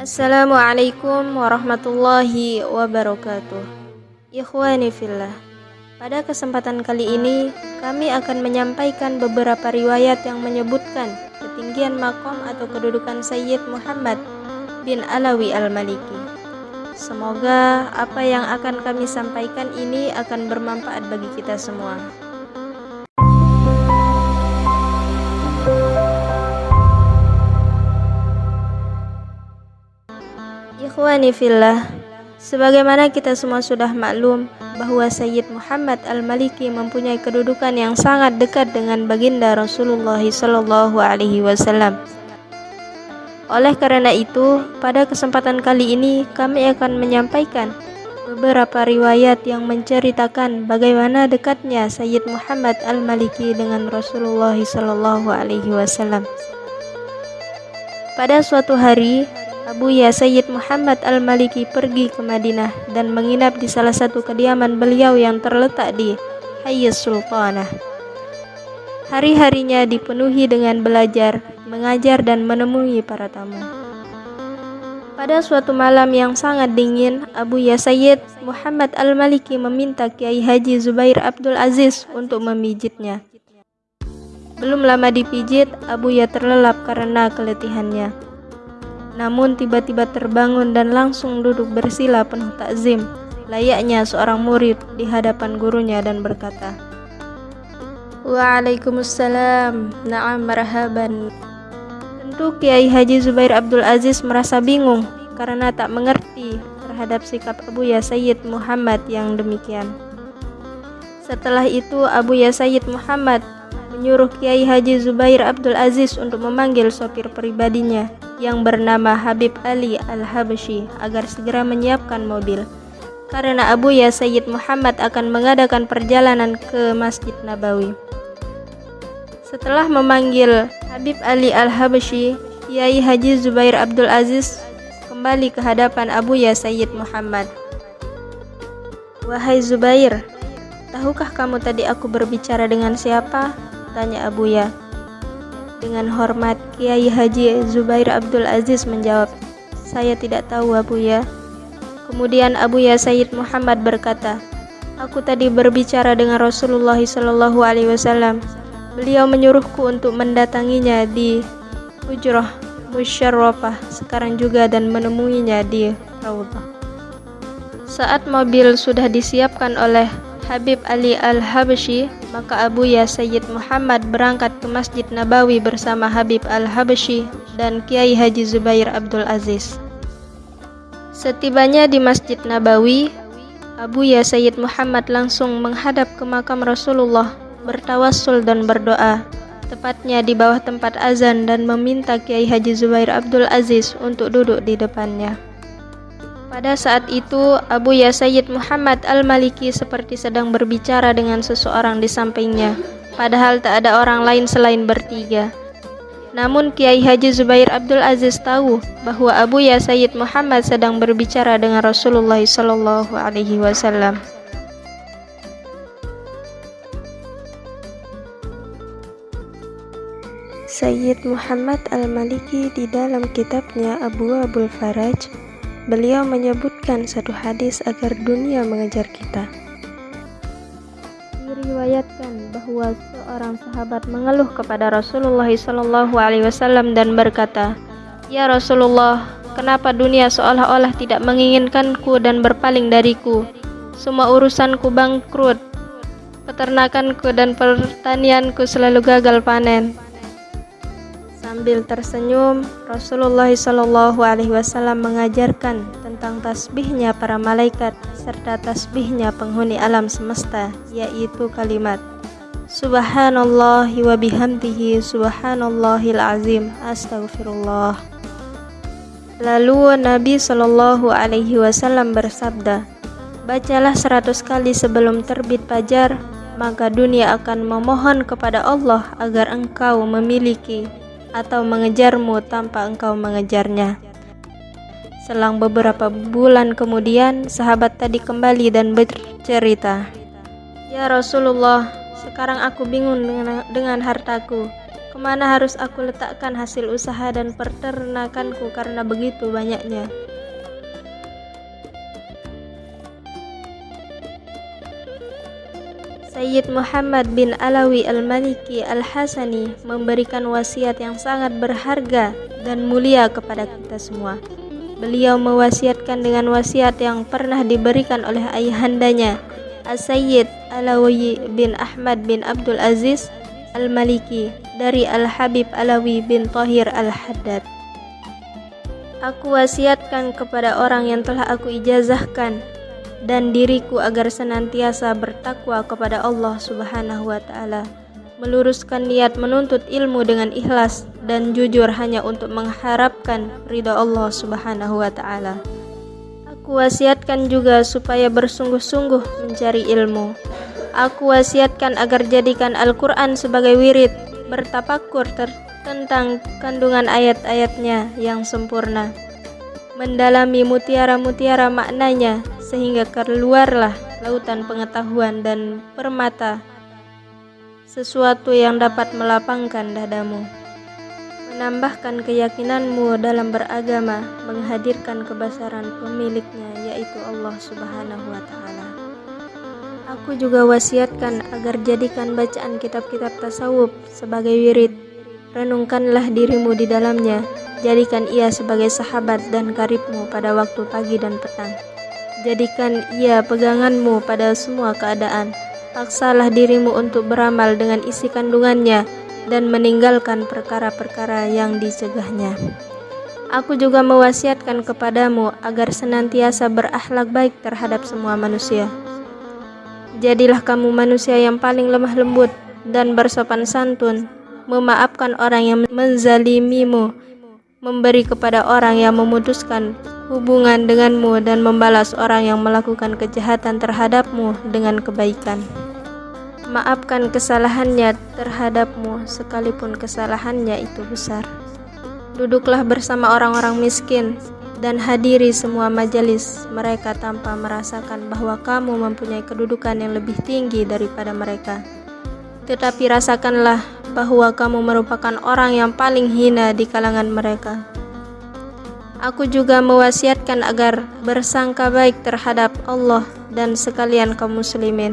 Assalamualaikum warahmatullahi wabarakatuh. Ikhwani fillah Pada kesempatan kali ini Kami akan menyampaikan beberapa riwayat yang menyebutkan Ketinggian makom atau kedudukan Sayyid Muhammad bin Alawi al-Maliki. Semoga apa yang akan kami sampaikan ini akan bermanfaat bagi kita semua Ikhwani fillah, sebagaimana kita semua sudah maklum bahwa Sayyid Muhammad Al-Maliki mempunyai kedudukan yang sangat dekat dengan baginda Rasulullah sallallahu alaihi wasallam. Oleh karena itu, pada kesempatan kali ini kami akan menyampaikan beberapa riwayat yang menceritakan bagaimana dekatnya Sayyid Muhammad Al-Maliki dengan Rasulullah sallallahu alaihi wasallam. Pada suatu hari, Abuya Sayyid Muhammad Al-Maliki pergi ke Madinah dan menginap di salah satu kediaman beliau yang terletak di Hayy Sultanah. Hari-harinya dipenuhi dengan belajar, mengajar dan menemui para tamu. Pada suatu malam yang sangat dingin, Abu Ya Sayyid Muhammad Al-Maliki meminta Kiai Haji Zubair Abdul Aziz untuk memijitnya. Belum lama dipijit, Abu Ya terlelap karena keletihannya namun tiba-tiba terbangun dan langsung duduk bersila penuh takzim, layaknya seorang murid di hadapan gurunya dan berkata, Waalaikumsalam, na'am marhaban. Tentu Kiai Haji Zubair Abdul Aziz merasa bingung karena tak mengerti terhadap sikap Abu Ya Sayyid Muhammad yang demikian. Setelah itu Abu Ya Sayyid Muhammad menyuruh Kiai Haji Zubair Abdul Aziz untuk memanggil sopir pribadinya yang bernama Habib Ali Al-Habsyi agar segera menyiapkan mobil. Karena Abu Ya Sayyid Muhammad akan mengadakan perjalanan ke Masjid Nabawi. Setelah memanggil Habib Ali Al-Habsyi, Kiai Haji Zubair Abdul Aziz kembali ke hadapan Abu Ya Sayyid Muhammad. Wahai Zubair, tahukah kamu tadi aku berbicara dengan siapa? Tanya Abu Ya. Dengan hormat, Kiai Haji Zubair Abdul Aziz menjawab, Saya tidak tahu Abu Ya. Kemudian Abu Ya Sayyid Muhammad berkata, Aku tadi berbicara dengan Rasulullah Sallallahu Alaihi Wasallam. Beliau menyuruhku untuk mendatanginya di Hujrah Musyarrafah sekarang juga dan menemuinya di Raudhah. Saat mobil sudah disiapkan oleh Habib Ali Al-Habsyi, maka Abu Ya Sayyid Muhammad berangkat ke Masjid Nabawi bersama Habib Al-Habsyi dan Kiai Haji Zubair Abdul Aziz. Setibanya di Masjid Nabawi, Abu Ya Sayyid Muhammad langsung menghadap ke makam Rasulullah, bertawassul dan berdoa, tepatnya di bawah tempat azan dan meminta Kiai Haji Zubair Abdul Aziz untuk duduk di depannya. Pada saat itu, Abu Ya Sayyid Muhammad Al-Maliki seperti sedang berbicara dengan seseorang di sampingnya, padahal tak ada orang lain selain bertiga. Namun Kiai Haji Zubair Abdul Aziz tahu bahwa Abu Ya Sayyid Muhammad sedang berbicara dengan Rasulullah Sallallahu Alaihi Wasallam. Sayyid Muhammad Al-Maliki di dalam kitabnya Abu Abul Faraj Beliau menyebutkan satu hadis agar dunia mengejar kita. Diriwayatkan bahwa seorang sahabat mengeluh kepada Rasulullah SAW dan berkata, "Ya Rasulullah, kenapa dunia seolah-olah tidak menginginkanku dan berpaling dariku? Semua urusanku bangkrut, peternakanku dan pertanianku selalu gagal panen." Sambil tersenyum, Rasulullah Alaihi Wasallam mengajarkan tentang tasbihnya para malaikat serta tasbihnya penghuni alam semesta, yaitu kalimat Subhanallah wa bihamdihi subhanallahil azim astaghfirullah. Lalu Nabi Shallallahu Alaihi Wasallam bersabda, Bacalah seratus kali sebelum terbit fajar, maka dunia akan memohon kepada Allah agar engkau memiliki atau mengejarmu tanpa engkau mengejarnya. Selang beberapa bulan kemudian, sahabat tadi kembali dan bercerita, "Ya Rasulullah, sekarang aku bingung dengan, dengan hartaku. Ke mana harus aku letakkan hasil usaha dan peternakanku karena begitu banyaknya? Sayyid Muhammad bin Alawi Al-Maliki Al-Hasani memberikan wasiat yang sangat berharga dan mulia kepada kita semua. Beliau mewasiatkan dengan wasiat yang pernah diberikan oleh ayahandanya, As-Sayyid Alawi bin Ahmad bin Abdul Aziz Al-Maliki dari Al-Habib Alawi bin Tahir Al-Haddad. Aku wasiatkan kepada orang yang telah aku ijazahkan dan diriku agar senantiasa bertakwa kepada Allah Subhanahu wa taala. Meluruskan niat menuntut ilmu dengan ikhlas dan jujur hanya untuk mengharapkan ridha Allah Subhanahu wa taala. Aku wasiatkan juga supaya bersungguh-sungguh mencari ilmu. Aku wasiatkan agar jadikan Al-Quran sebagai wirid, bertapakur tentang kandungan ayat-ayatnya yang sempurna mendalami mutiara-mutiara maknanya sehingga keluarlah lautan pengetahuan dan permata sesuatu yang dapat melapangkan dadamu menambahkan keyakinanmu dalam beragama menghadirkan kebesaran pemiliknya yaitu Allah Subhanahu wa taala Aku juga wasiatkan agar jadikan bacaan kitab-kitab tasawuf sebagai wirid renungkanlah dirimu di dalamnya Jadikan ia sebagai sahabat dan karibmu pada waktu pagi dan petang. Jadikan ia peganganmu pada semua keadaan. Paksalah dirimu untuk beramal dengan isi kandungannya dan meninggalkan perkara-perkara yang dicegahnya. Aku juga mewasiatkan kepadamu agar senantiasa berakhlak baik terhadap semua manusia. Jadilah kamu manusia yang paling lemah lembut dan bersopan santun, memaafkan orang yang menzalimimu, memberi kepada orang yang memutuskan hubungan denganmu dan membalas orang yang melakukan kejahatan terhadapmu dengan kebaikan. Maafkan kesalahannya terhadapmu sekalipun kesalahannya itu besar. Duduklah bersama orang-orang miskin dan hadiri semua majelis mereka tanpa merasakan bahwa kamu mempunyai kedudukan yang lebih tinggi daripada mereka. Tetapi rasakanlah bahwa kamu merupakan orang yang paling hina di kalangan mereka. Aku juga mewasiatkan agar bersangka baik terhadap Allah dan sekalian kaum muslimin,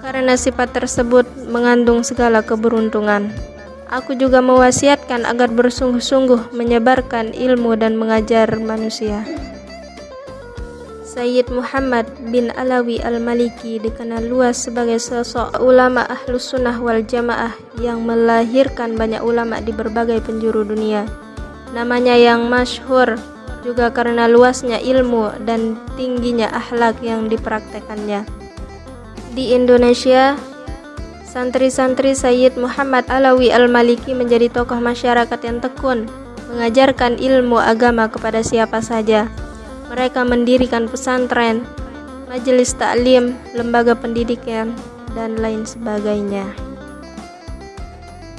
karena sifat tersebut mengandung segala keberuntungan. Aku juga mewasiatkan agar bersungguh-sungguh menyebarkan ilmu dan mengajar manusia. Sayyid Muhammad bin Alawi Al-Maliki dikenal luas sebagai sosok ulama ahlus sunnah wal jamaah yang melahirkan banyak ulama di berbagai penjuru dunia. Namanya yang masyhur juga karena luasnya ilmu dan tingginya akhlak yang dipraktekannya. Di Indonesia, santri-santri Sayyid Muhammad Alawi Al-Maliki menjadi tokoh masyarakat yang tekun, mengajarkan ilmu agama kepada siapa saja mereka mendirikan pesantren, majelis taklim, lembaga pendidikan, dan lain sebagainya.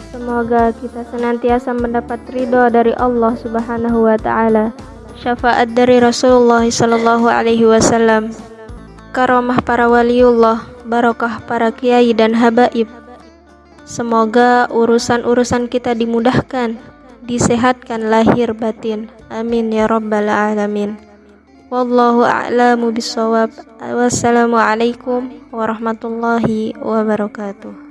Semoga kita senantiasa mendapat ridho dari Allah Subhanahu wa taala, syafaat dari Rasulullah sallallahu alaihi wasallam, karamah para waliullah, barokah para kiai dan habaib. Semoga urusan-urusan kita dimudahkan, disehatkan lahir batin. Amin ya rabbal alamin. Wallahu a'lamu bisawab. Wassalamualaikum warahmatullahi wabarakatuh.